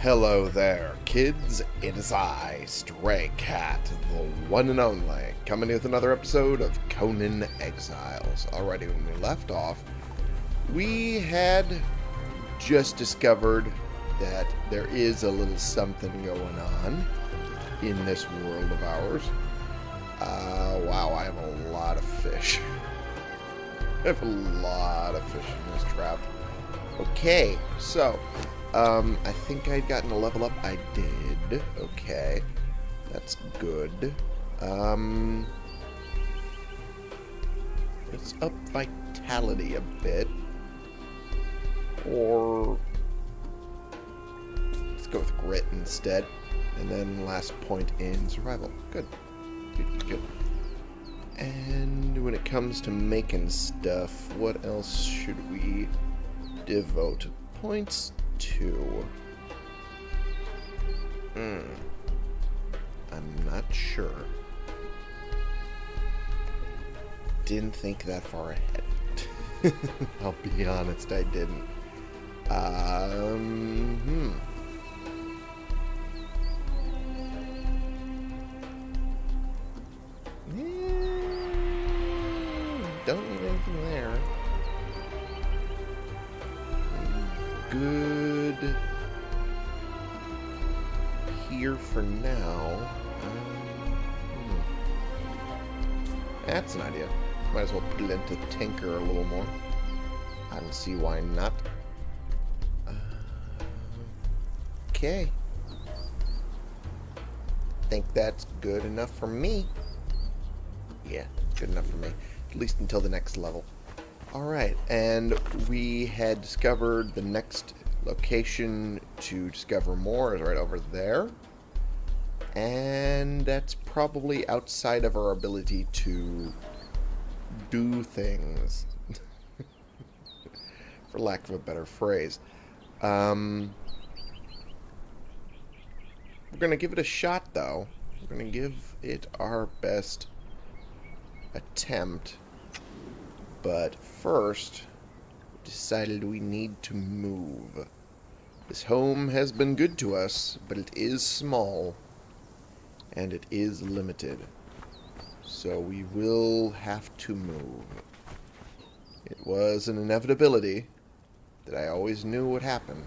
Hello there, kids. It is I, Stray Cat, the one and only, coming with another episode of Conan Exiles. Alrighty, when we left off, we had just discovered that there is a little something going on in this world of ours. Uh, wow, I have a lot of fish. I have a lot of fish in this trap. Okay, so, um, I think I'd gotten a level up. I did. Okay. That's good. Um, let's up vitality a bit. Or, let's go with grit instead. And then last point in survival. Good. Good, good. And when it comes to making stuff, what else should we devote points to? Hmm. I'm not sure. Didn't think that far ahead. I'll be honest, I didn't. Um, hmm. Don't need anything there. Good here for now. Um, hmm. That's an idea. Might as well put it into Tinker a little more. I don't see why not. Uh, okay. Think that's good enough for me. Yeah, good enough for me. At least until the next level. Alright, and we had discovered the next location to discover more is right over there. And that's probably outside of our ability to do things. For lack of a better phrase. Um, we're going to give it a shot, though. We're going to give it our best attempt. But first, we decided we need to move. This home has been good to us, but it is small, and it is limited. So we will have to move. It was an inevitability that I always knew would happen.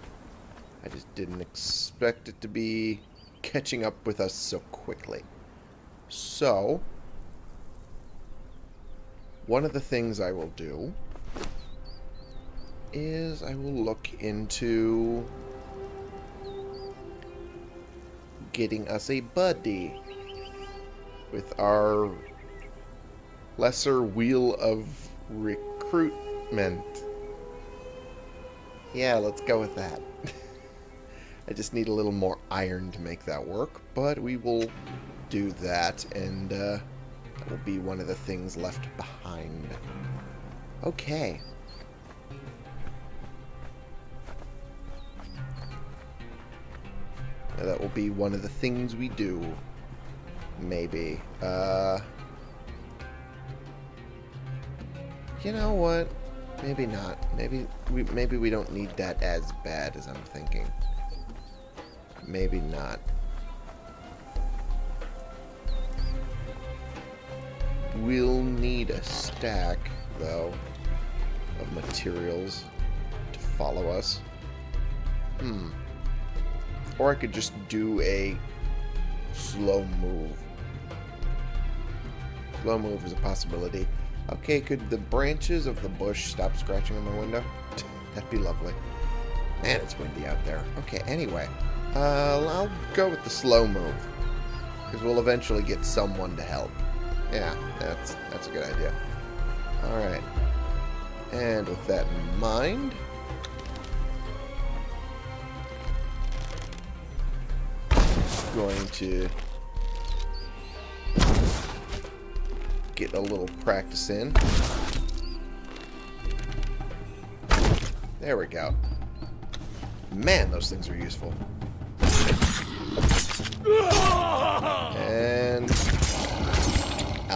I just didn't expect it to be catching up with us so quickly. So, one of the things I will do is I will look into getting us a buddy with our lesser wheel of recruitment. Yeah, let's go with that. I just need a little more iron to make that work, but we will do that, and uh, will be one of the things left behind. Okay. That will be one of the things we do. Maybe. Uh, you know what? Maybe not. Maybe we maybe we don't need that as bad as I'm thinking. Maybe not. We'll need a stack, though, of materials to follow us. Hmm. Or I could just do a slow move. Slow move is a possibility. Okay, could the branches of the bush stop scratching on my window? That'd be lovely. Man, it's windy out there. Okay, anyway. Uh, I'll go with the slow move. Because we'll eventually get someone to help. Yeah, that's, that's a good idea. Alright. And with that in mind... going to get a little practice in. There we go. Man, those things are useful. And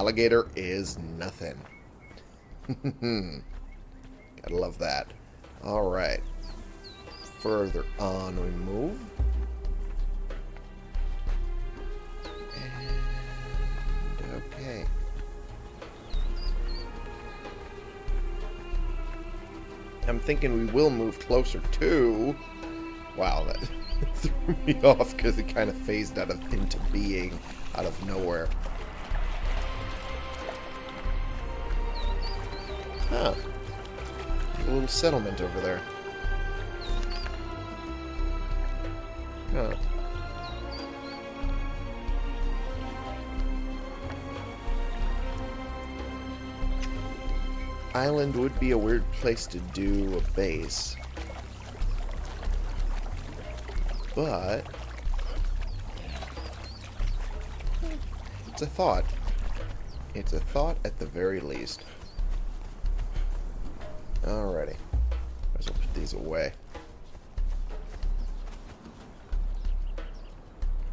alligator is nothing. Gotta love that. Alright. Further on we move. And okay. I'm thinking we will move closer to... Wow, that threw me off because it kind of phased out of into being out of nowhere. Huh. A little settlement over there. Huh. Island would be a weird place to do a base. But... It's a thought. It's a thought at the very least. Alrighty. Might as well put these away.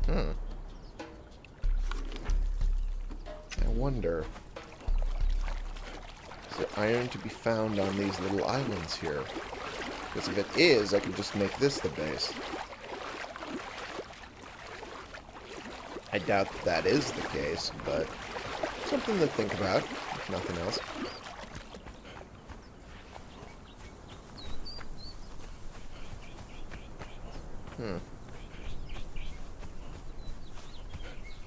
Hmm. I wonder... Is there iron to be found on these little islands here? Because if it is, I can just make this the base. I doubt that, that is the case, but something to think about, if nothing else. Hmm.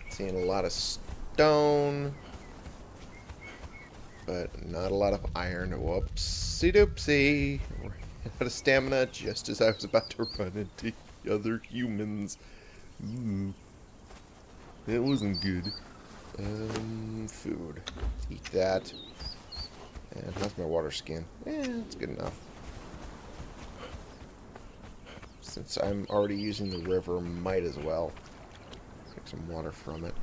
Seeing a lot of stone. But not a lot of iron. Whoopsie doopsie. Out of stamina just as I was about to run into other humans. Ooh. That wasn't good. Um, food. Eat that. And how's my water skin? Eh, it's good enough. Since I'm already using the river, might as well take some water from it.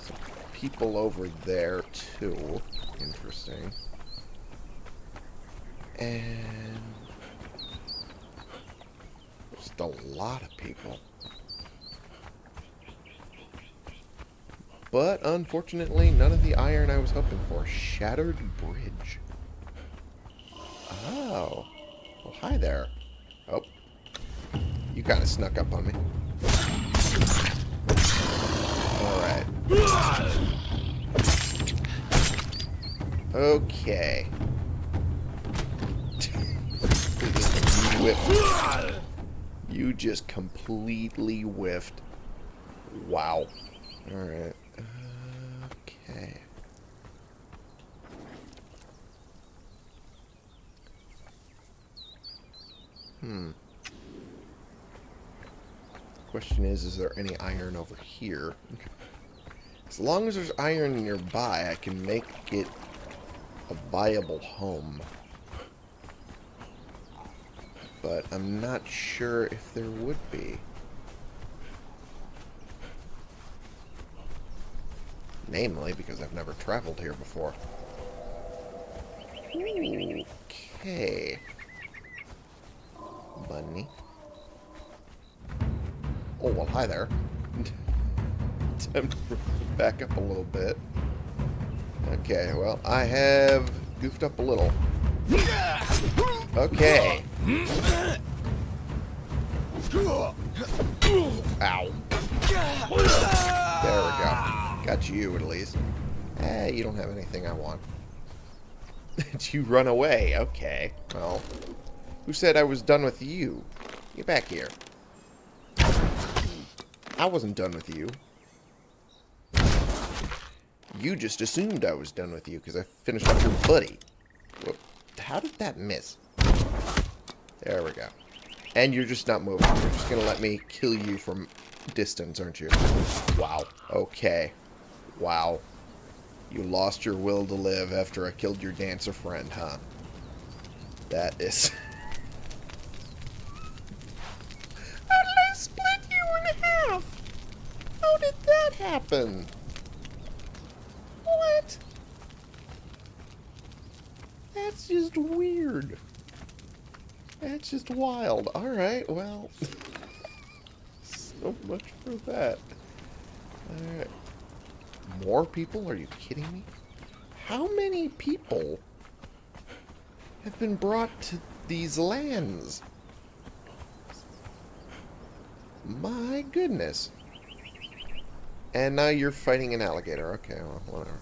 Some people over there, too. Interesting. And... Just a lot of people. But, unfortunately, none of the iron I was hoping for. Shattered bridge. Oh. Well, hi there. You kind of snuck up on me. Alright. Okay. you whiffed. You just completely whiffed. Wow. Alright. Okay. Hmm. Question is, is there any iron over here? As long as there's iron nearby, I can make it a viable home. But I'm not sure if there would be. Namely, because I've never traveled here before. Okay bunny. Oh, well, hi there. Time to back up a little bit. Okay, well, I have goofed up a little. Okay. Ow. There we go. Got you, at least. Eh, you don't have anything I want. You run away? Okay. Well, who said I was done with you? Get back here. I wasn't done with you. You just assumed I was done with you because I finished off your buddy. How did that miss? There we go. And you're just not moving. You're just going to let me kill you from distance, aren't you? Wow. Okay. Wow. You lost your will to live after I killed your dancer friend, huh? That is... happen? What? That's just weird. That's just wild. Alright, well. so much for that. Alright. More people? Are you kidding me? How many people have been brought to these lands? My goodness. And now you're fighting an alligator. Okay, well, whatever.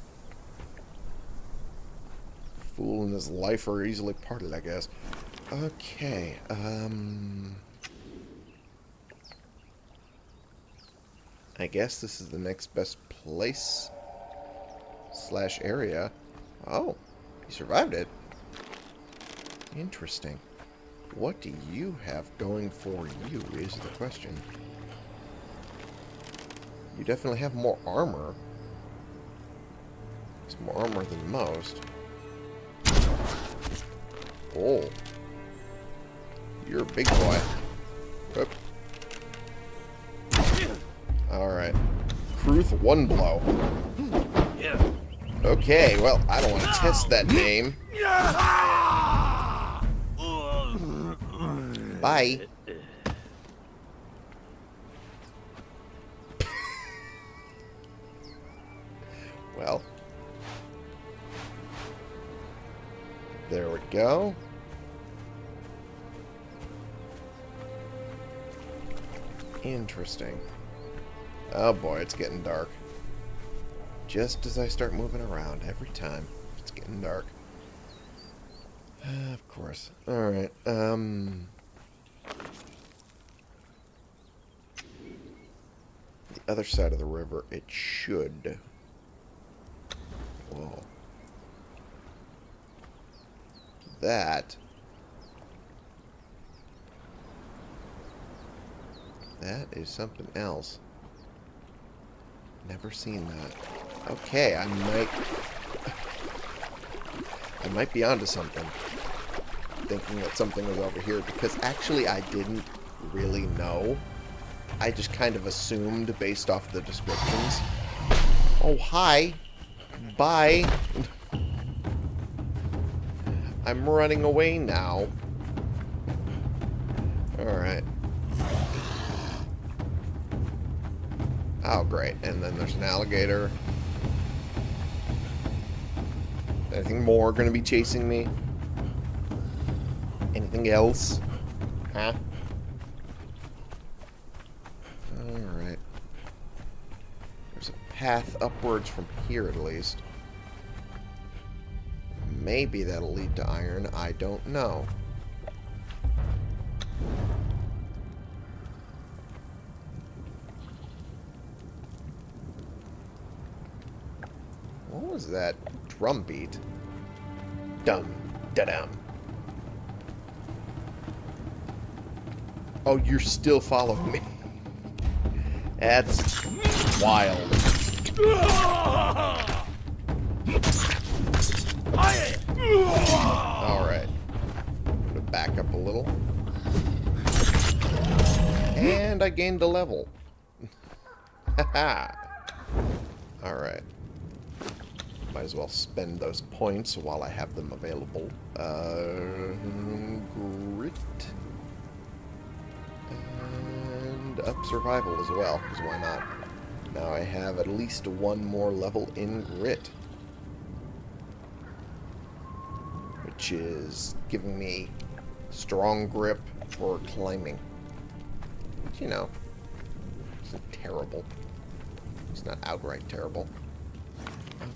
Fool and his life are easily parted, I guess. Okay, um... I guess this is the next best place slash area. Oh, you survived it. Interesting. What do you have going for you is the question. You definitely have more armor. It's more armor than most. Oh. You're a big boy. Alright. Kruth one blow. Okay, well, I don't want to test that name. Bye. Well. There we go. Interesting. Oh boy, it's getting dark. Just as I start moving around, every time, it's getting dark. Uh, of course. Alright, um... The other side of the river, it should... Whoa. That... That is something else. Never seen that. Okay, I might... I might be onto something. Thinking that something was over here, because actually I didn't really know. I just kind of assumed based off the descriptions. Oh, hi. Bye. I'm running away now. Alright. Oh, great. And then there's an alligator. Anything more going to be chasing me? Anything else? Huh? Alright. There's a path upwards from here, at least. Maybe that'll lead to iron. I don't know. What was that drum beat? Dum, da dum. Oh, you're still following me. That's wild. Alright. Back up a little. And I gained a level. Alright. Might as well spend those points while I have them available. Uh, grit. And up survival as well, because why not? Now I have at least one more level in grit. Which is giving me strong grip for climbing. Which, you know, it's not terrible. It's not outright terrible.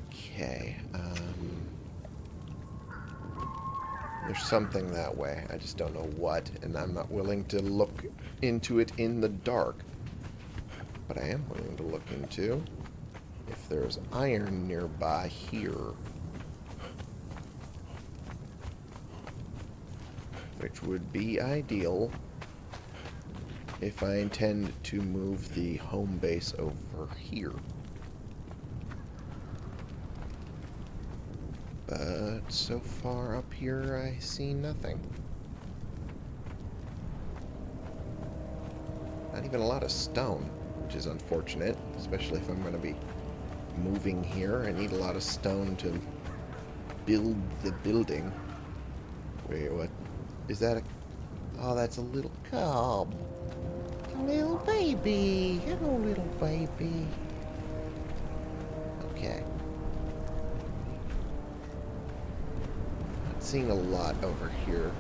Okay. Um, there's something that way. I just don't know what, and I'm not willing to look into it in the dark. But I am willing to look into if there's iron nearby here. Which would be ideal if I intend to move the home base over here. But so far up here, I see nothing. Not even a lot of stone, which is unfortunate, especially if I'm going to be moving here. I need a lot of stone to build the building. Wait, what? Is that a... Oh, that's a little cub. A little baby. Hello, little baby. Okay. Not seeing a lot over here.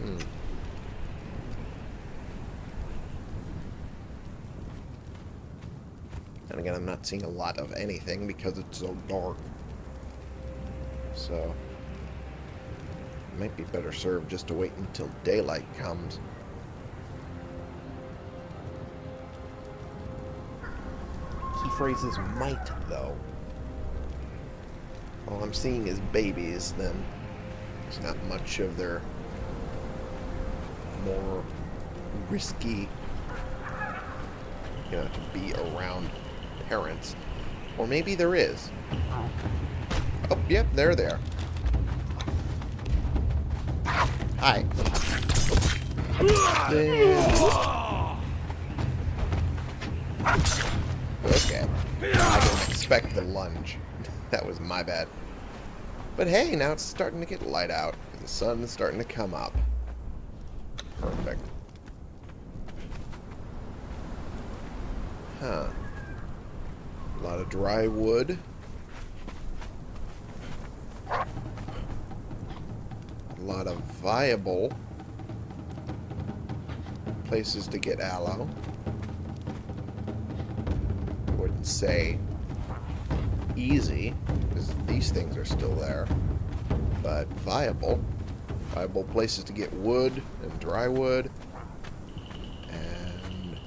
Hmm. And again, again, I'm not seeing a lot of anything because it's so dark. So, might be better served just to wait until daylight comes. Key phrases might, though. All I'm seeing is babies, then there's not much of their more risky, you know, to be around parents. Or maybe there is. Oh. Oh, yep, they're there. Hi. Okay. I didn't expect the lunge. that was my bad. But hey, now it's starting to get light out. The sun is starting to come up. Perfect. Huh. A lot of dry wood. Lot of viable places to get aloe. I wouldn't say easy, because these things are still there, but viable. Viable places to get wood and dry wood. And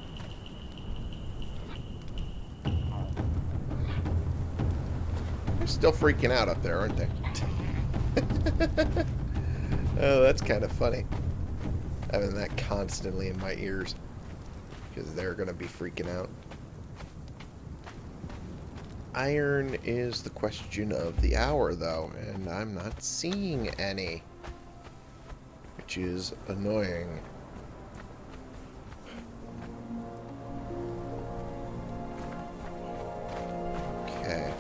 they're still freaking out up there, aren't they? oh, that's kind of funny. Having that constantly in my ears. Because they're going to be freaking out. Iron is the question of the hour, though, and I'm not seeing any which is annoying. Okay.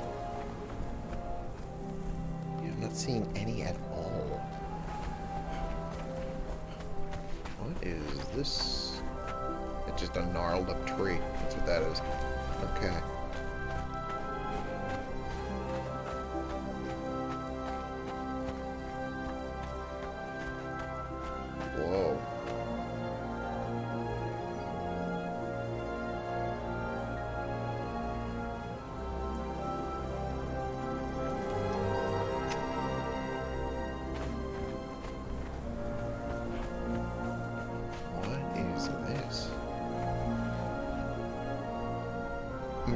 Yeah, I'm not seeing any Okay.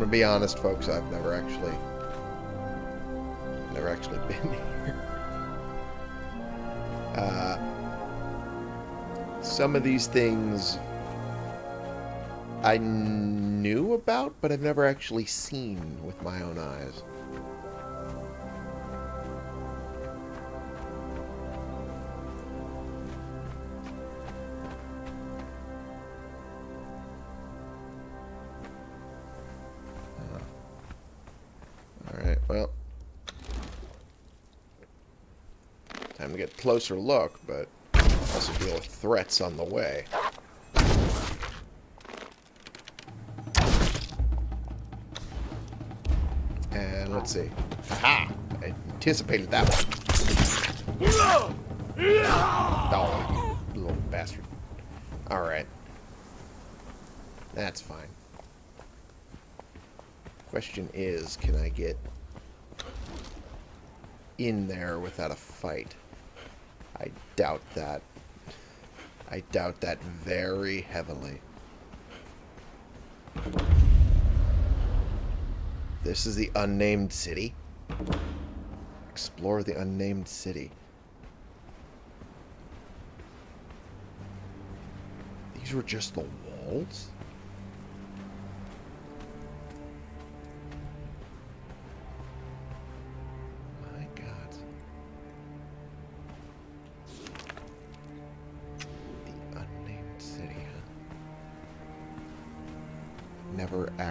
Be honest, folks. I've never actually, never actually been here. Uh, some of these things I knew about, but I've never actually seen with my own eyes. Closer look, but also deal with threats on the way. And let's see. Haha! I anticipated that one. Oh, you little bastard. Alright. That's fine. Question is, can I get in there without a fight? I doubt that. I doubt that very heavily. This is the unnamed city. Explore the unnamed city. These were just the walls?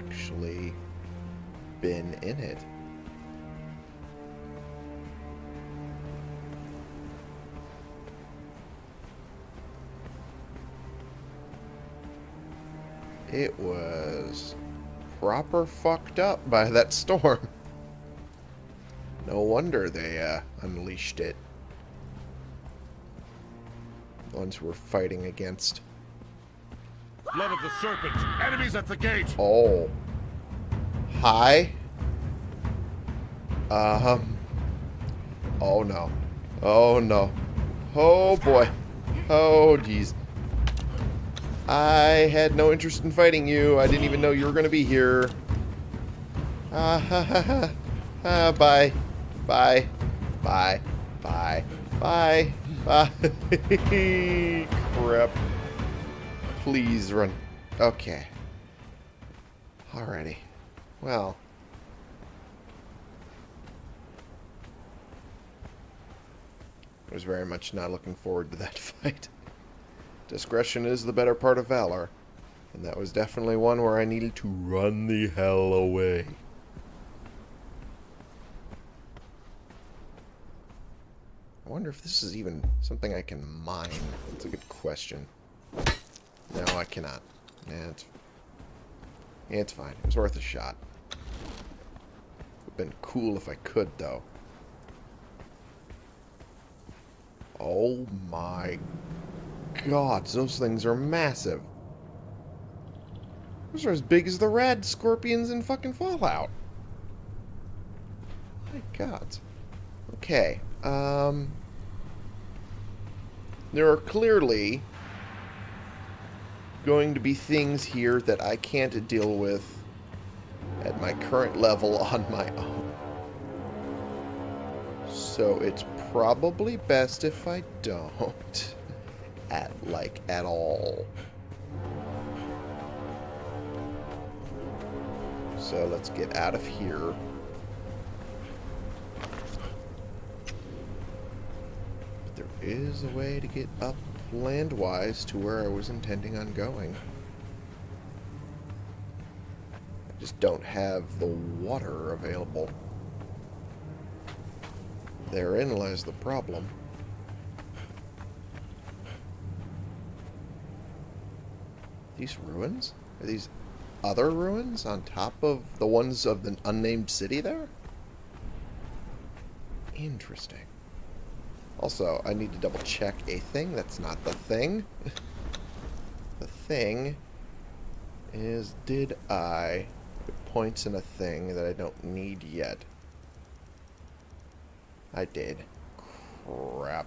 Actually been in it. It was proper fucked up by that storm. No wonder they uh, unleashed it. The ones were fighting against. Blood of the serpent. Enemies at the gate. Oh. Hi. Um. Oh no. Oh no. Oh boy. Oh jeez. I had no interest in fighting you. I didn't even know you were going to be here. Ah ha ha ha. Ah, bye. Bye. Bye. Bye. Bye. Bye. Crap. Please run. Okay. Alrighty. Well. I was very much not looking forward to that fight. Discretion is the better part of valor. And that was definitely one where I needed to run the hell away. I wonder if this is even something I can mine. That's a good question. No, I cannot. Yeah, it's, yeah, it's fine. It's worth a shot. Would have been cool if I could, though. Oh my god, those things are massive. Those are as big as the red scorpions in fucking Fallout. My god. Okay. Um, there are clearly going to be things here that I can't deal with at my current level on my own. So it's probably best if I don't. At, like, at all. So let's get out of here. There is a way to get up land-wise to where I was intending on going. I just don't have the water available. Therein lies the problem. These ruins? Are these other ruins on top of the ones of the unnamed city there? Interesting. Also, I need to double check a thing. That's not the thing. the thing is, did I put points in a thing that I don't need yet? I did. Crap.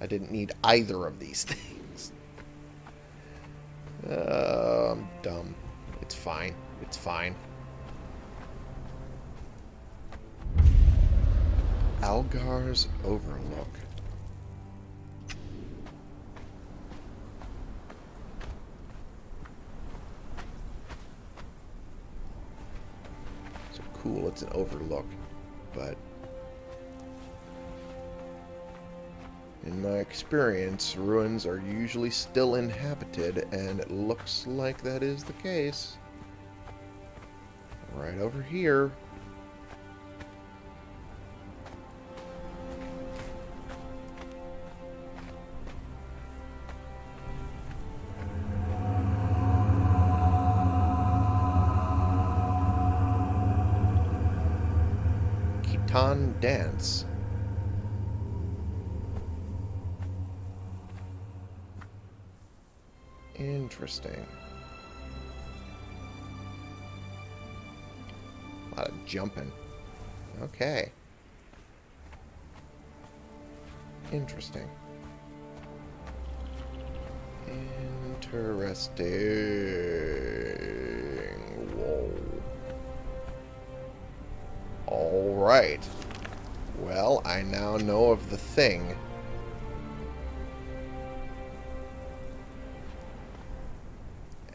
I didn't need either of these things. Uh, I'm dumb. It's fine. It's fine. Algar's Overlook. So cool, it's an overlook, but in my experience, ruins are usually still inhabited, and it looks like that is the case. Right over here. Khitan Dance. Interesting. A lot of jumping. Okay. Interesting. Interesting. Alright. Well, I now know of the thing.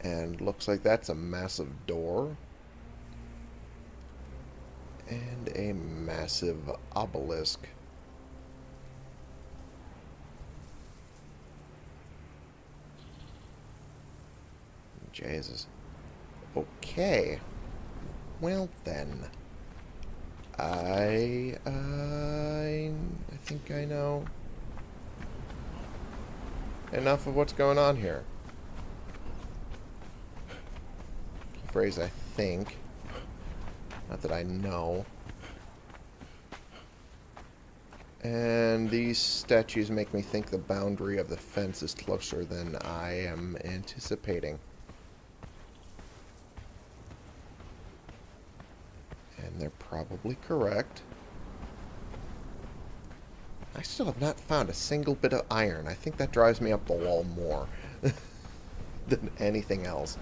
And looks like that's a massive door. And a massive obelisk. Jesus. Okay. Well then. I, I think I know enough of what's going on here. Phrase, I think. Not that I know. And these statues make me think the boundary of the fence is closer than I am anticipating. They're probably correct. I still have not found a single bit of iron. I think that drives me up the wall more than anything else.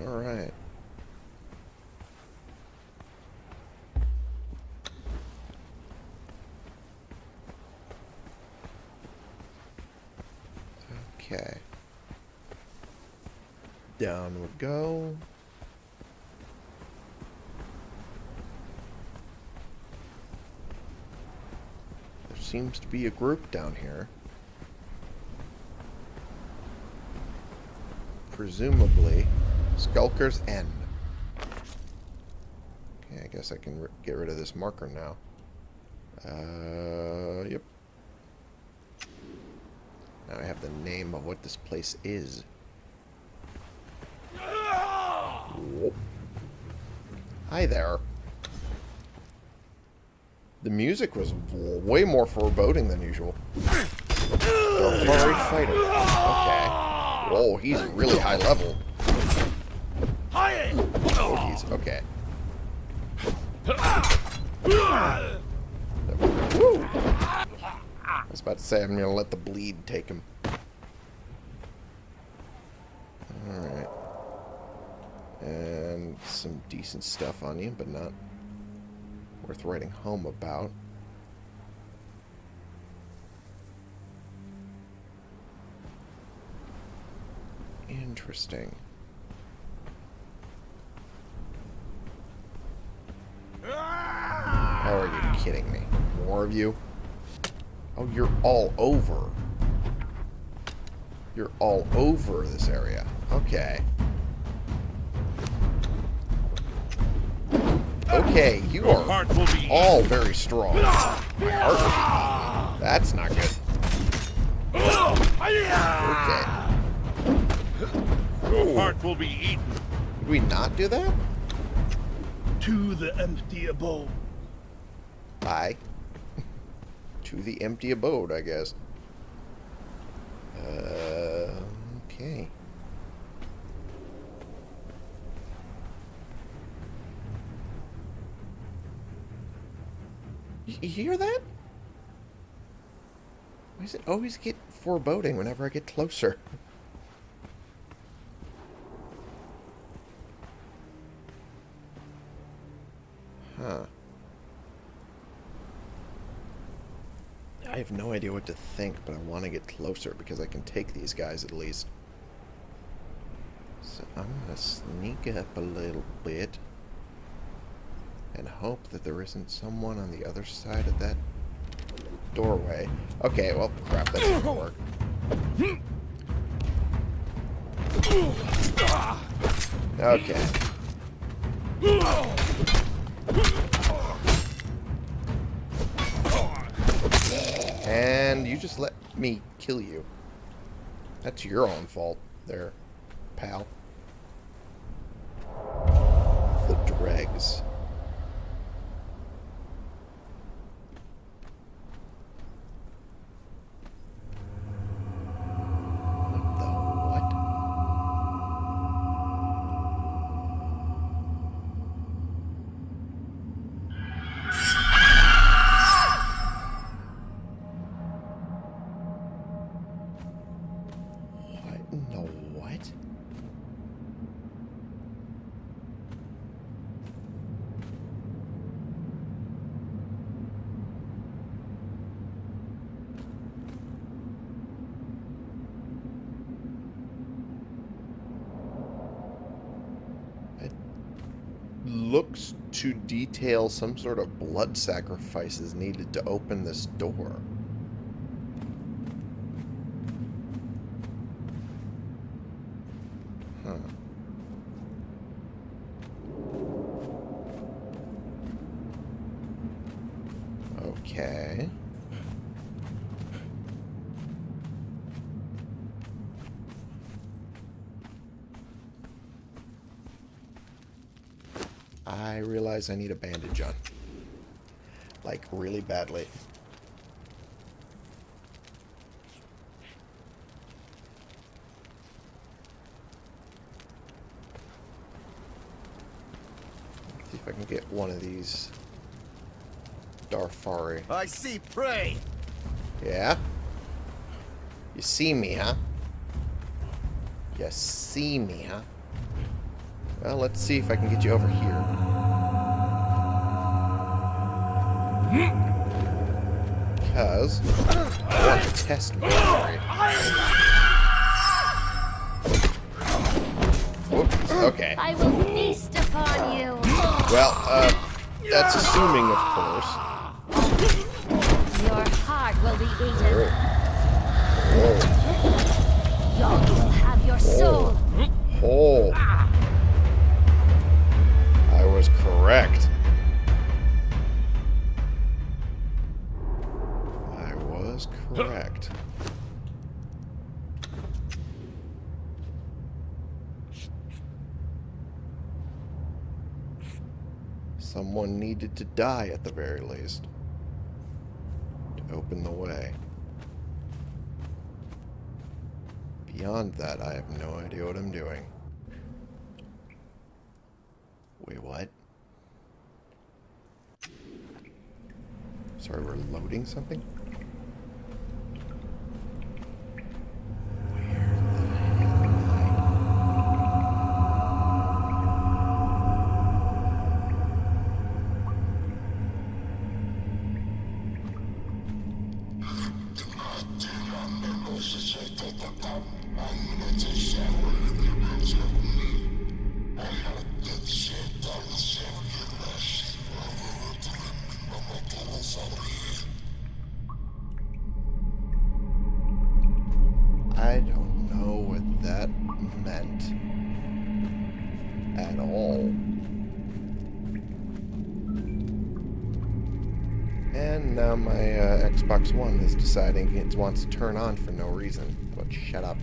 Alright. Okay. Down we go. There seems to be a group down here. Presumably, Skulker's End. Okay, I guess I can get rid of this marker now. Uh, yep. Now I have the name of what this place is. Hi there. The music was way more foreboding than usual. The furry fighter. Okay. Whoa, he's really high level. Oh, he's okay. Woo! I was about to say I'm to let the bleed take him. Alright. And some decent stuff on you, but not worth writing home about. Interesting. Oh, are you kidding me? More of you? Oh, you're all over. You're all over this area. Okay. Okay, you are all very strong. My heart will be That's not good. Okay. Your heart will be eaten. Did we not do that? To the empty abode. Bye. to the empty abode, I guess. Uh, okay. You, hear that? Why does it always get foreboding whenever I get closer? Huh. I have no idea what to think, but I want to get closer because I can take these guys at least. So I'm going to sneak up a little bit and hope that there isn't someone on the other side of that doorway. Okay, well, crap, that didn't work. Okay. And you just let me kill you. That's your own fault there, pal. The dregs. Some sort of blood sacrifices needed to open this door. I realize I need a bandage on. Like, really badly. See if I can get one of these Darfari. I see prey! Yeah? You see me, huh? You see me, huh? Well, let's see if I can get you over here. Because I want to test my theory. Whoops, okay. I will feast upon you. Well, uh, that's assuming, of course. Your heart will be eaten. Whoa. Yog will have your soul. Oh. To die at the very least. To open the way. Beyond that, I have no idea what I'm doing. Wait, what? Sorry, we're loading something? Is deciding it wants to turn on for no reason. But shut up.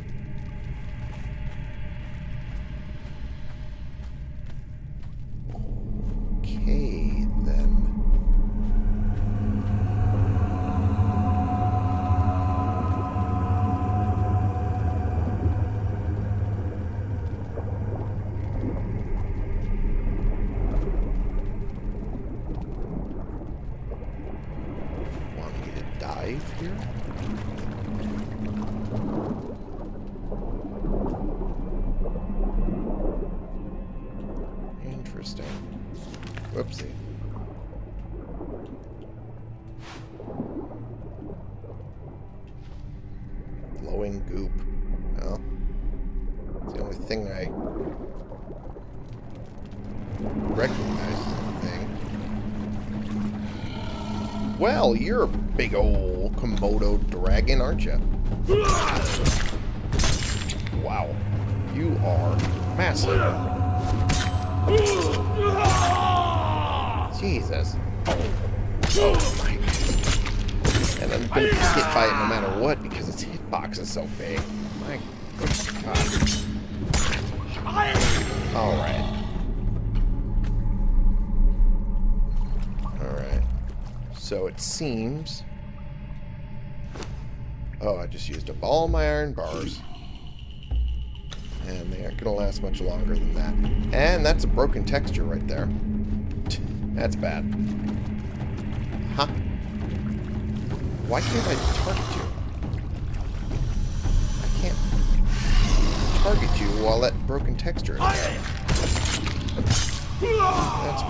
Goop. Well, it's the only thing I recognize thing. Well, you're a big old Komodo dragon, aren't you? Wow. You are massive. Jesus. Oh my. And I'm gonna be hit by it no matter what its hitbox is so big. My god. Alright. Alright. So it seems... Oh, I just used up all my iron bars. And they aren't going to last much longer than that. And that's a broken texture right there. That's bad. Huh? Why can't I target you? While that broken texture is. That's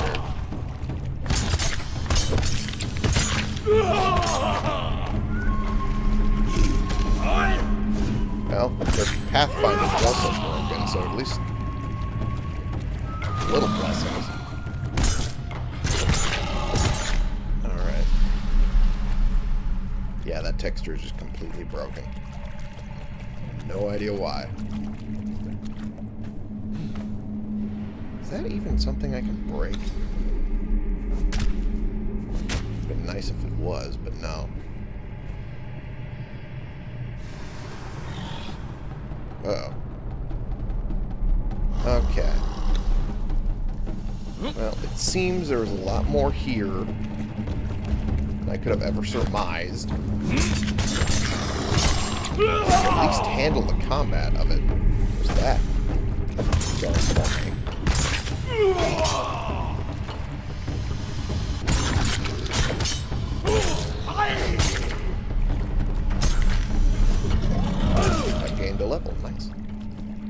weird. Well, the Pathfinder's also broken, so at least a little blessings. Alright. Yeah, that texture is just completely broken. No idea why. Is that even something I can break? It'd been nice if it was, but no. Uh oh. Okay. Well, it seems there was a lot more here than I could have ever surmised. At least handle the combat of it. What's that? I gained a level, thanks.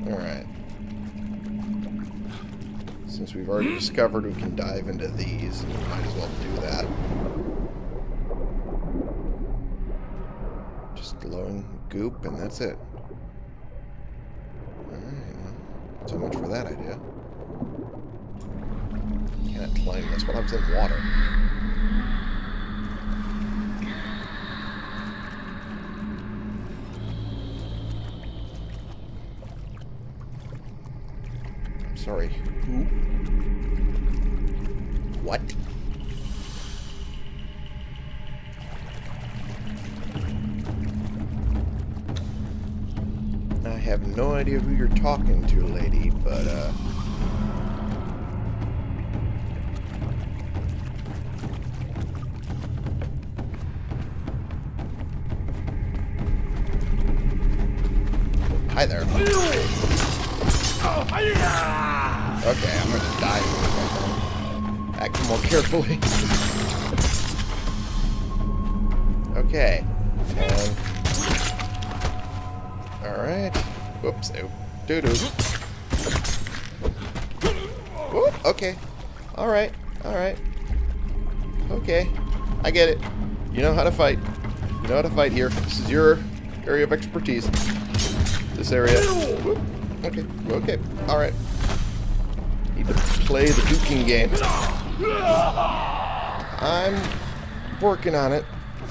Alright. Since we've already discovered we can dive into these, we might as well do that. Just glowing goop, and that's it. Alright, well, so much for that idea. Climb this. What happens in water? I'm sorry. Who? What? I have no idea who you're talking to, lady, but, uh... Hi there. Okay, I'm gonna die. Act more carefully. okay. Um, and... Alright. Whoops. Oh, Doo-doo. Whoop, okay. Alright. Alright. Okay. I get it. You know how to fight. You know how to fight here. This is your area of expertise. This area. Whoop. Okay. Okay. Alright. Need to play the duking game. I'm working on it,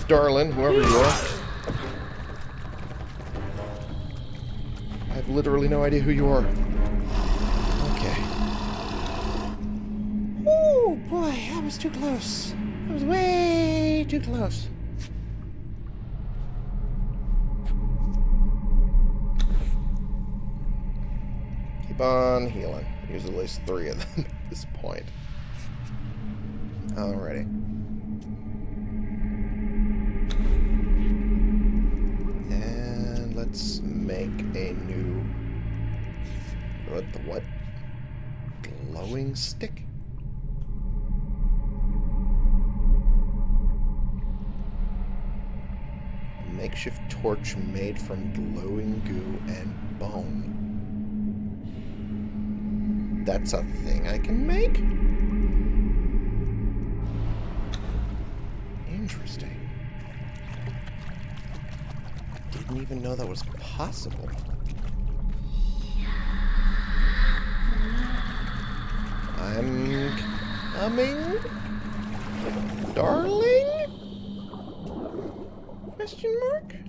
darling, whoever you are. I have literally no idea who you are. Okay. Oh boy, that was too close. I was way too close. On healing. Use at least three of them at this point. Alrighty. And let's make a new... What the what? Glowing stick? Makeshift torch made from glowing goo and bone. That's a thing I can make? Interesting. Didn't even know that was possible. I'm coming, darling? Question mark?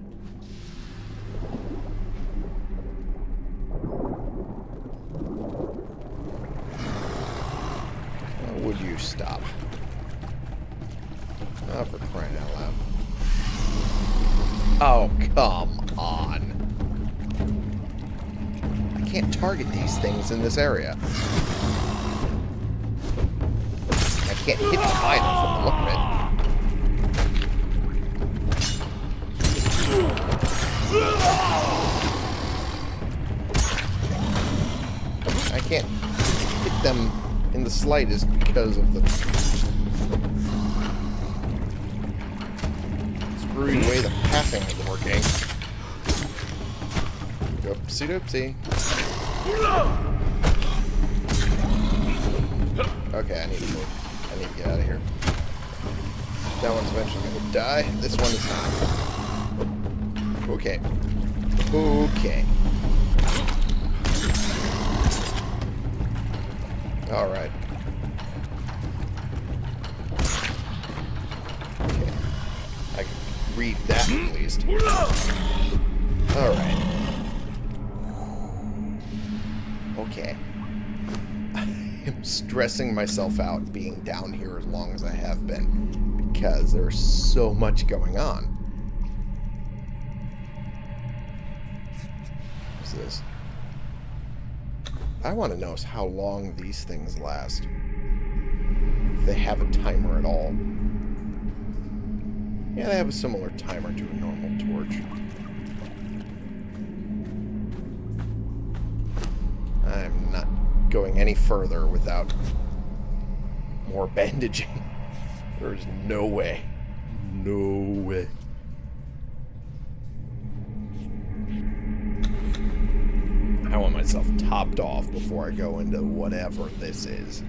Target these things in this area. I can't hit them either from the look of it. I can't hit them in the slightest because of the screwing way the pathing is working. Oopsie doopsie. Okay, I need to move. I need to get out of here. That one's eventually gonna die. This one is not. Okay. Okay. Alright. Stressing myself out being down here as long as I have been because there's so much going on. What's this? I want to know how long these things last. If they have a timer at all. Yeah, they have a similar timer to a normal torch. going any further without more bandaging. there is no way. No way. I want myself topped off before I go into whatever this is.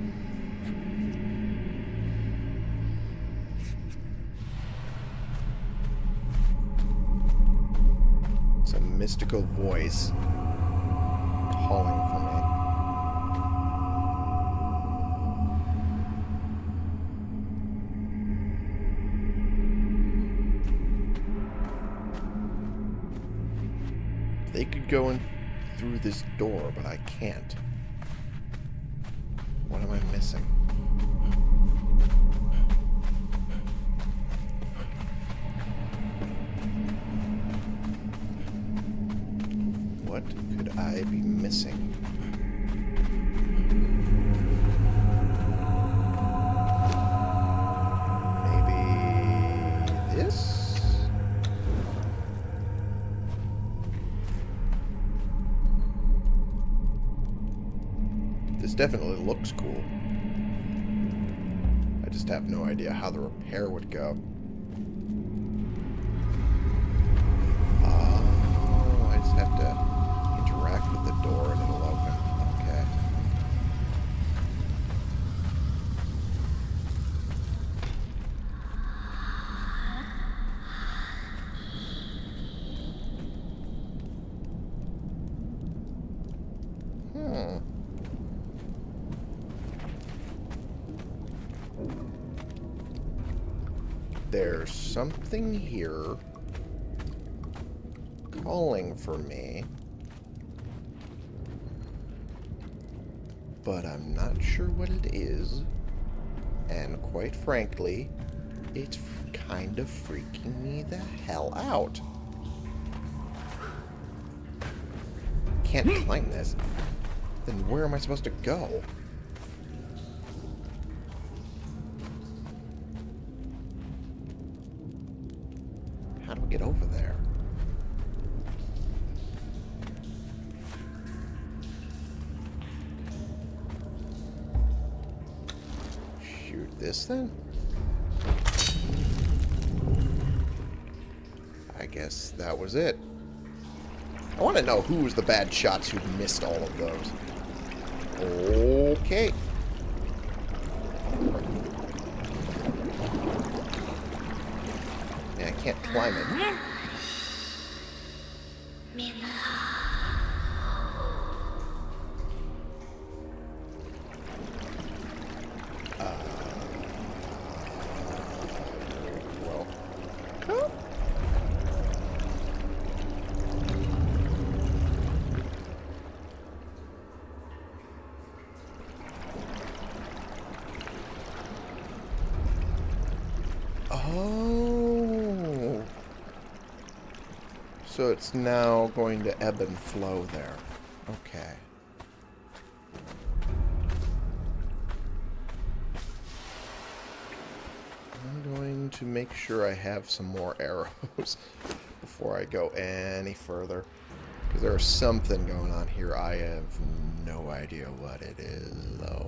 Some mystical voice calling go in through this door, but I can't. What am I missing? Definitely looks cool. I just have no idea how the repair would go. Something here calling for me. But I'm not sure what it is. And quite frankly, it's kind of freaking me the hell out. Can't climb this. Then where am I supposed to go? How do we get over there? Shoot this then? I guess that was it. I want to know who was the bad shots who missed all of those. Okay. Yeah, So it's now going to ebb and flow there. Okay. I'm going to make sure I have some more arrows before I go any further. Because there's something going on here. I have no idea what it is, though.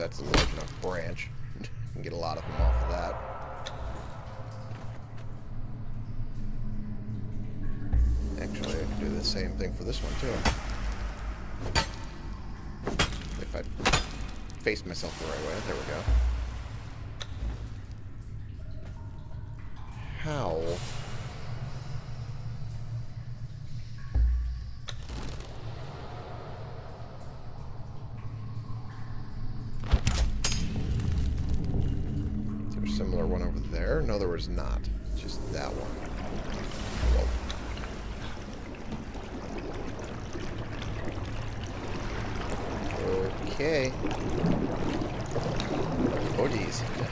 That's a large enough branch. you can get a lot of them off of that. Actually, I can do the same thing for this one, too. If I face myself the right way. There we go.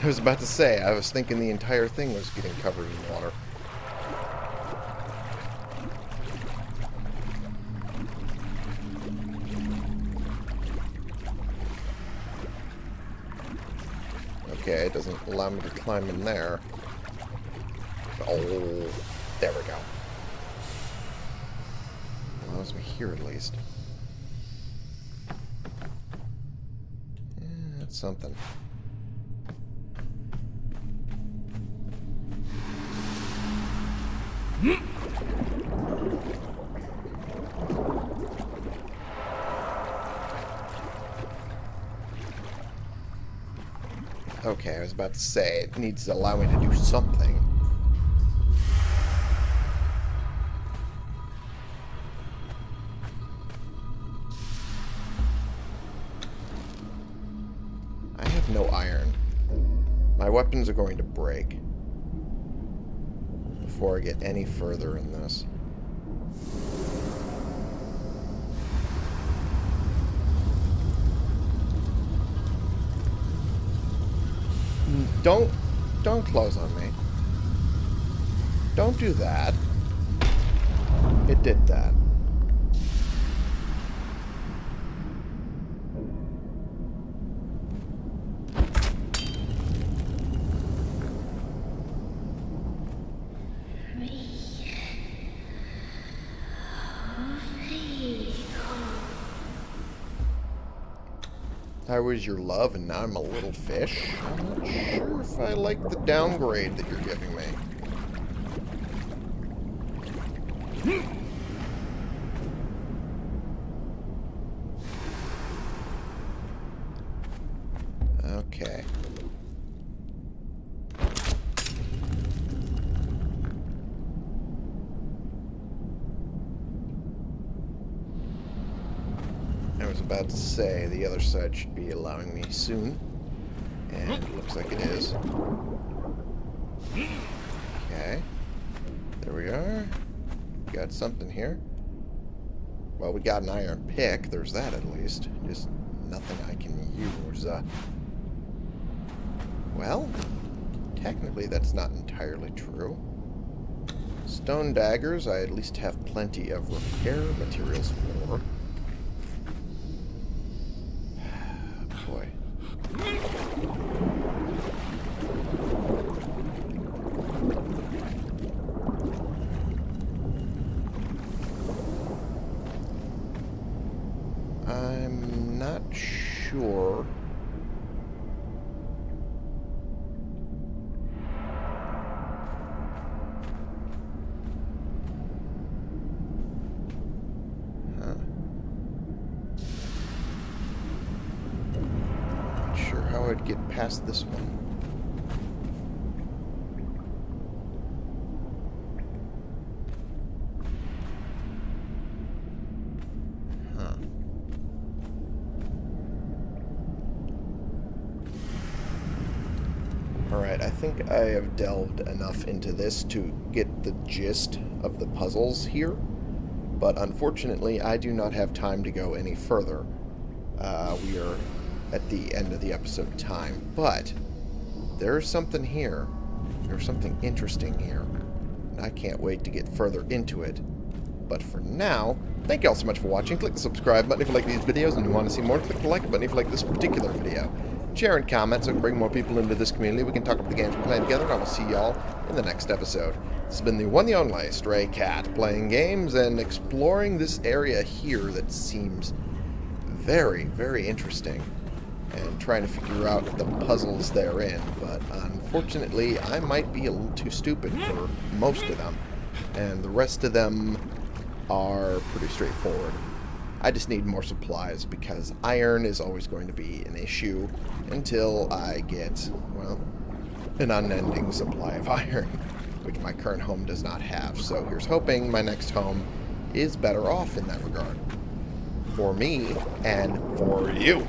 I was about to say, I was thinking the entire thing was getting covered in water. Okay, it doesn't allow me to climb in there. Oh, there we go. Allows me here at least. Yeah, that's something. Say, it needs to allow me to do something. I have no iron. My weapons are going to break before I get any further in this. Don't, don't close on me. Don't do that. It did that. I was your love and now I'm a little fish. I'm not sure if I like the downgrade that you're giving me. Okay. I was about to say the other side should be allowing me soon. And it looks like it is. Okay. There we are. Got something here. Well, we got an iron pick. There's that at least. Just nothing I can use. Uh, well, technically that's not entirely true. Stone daggers, I at least have plenty of repair materials for. Boy. I'm not sure. Huh. Not sure I'd get past this one. Huh. Alright, I think I have delved enough into this to get the gist of the puzzles here, but unfortunately I do not have time to go any further. Uh, we are at the end of the episode time, but there's something here. There's something interesting here. And I can't wait to get further into it. But for now, thank you all so much for watching. Click the subscribe button if you like these videos and you want to see more. Click the like button if you like this particular video. Share and comment so we can bring more people into this community. We can talk about the games we're playing together, and I will see y'all in the next episode. This has been the one and only Stray Cat, playing games and exploring this area here that seems very, very interesting. And trying to figure out the puzzles therein. But unfortunately, I might be a little too stupid for most of them. And the rest of them are pretty straightforward. I just need more supplies because iron is always going to be an issue until I get, well, an unending supply of iron, which my current home does not have. So here's hoping my next home is better off in that regard. For me and for you.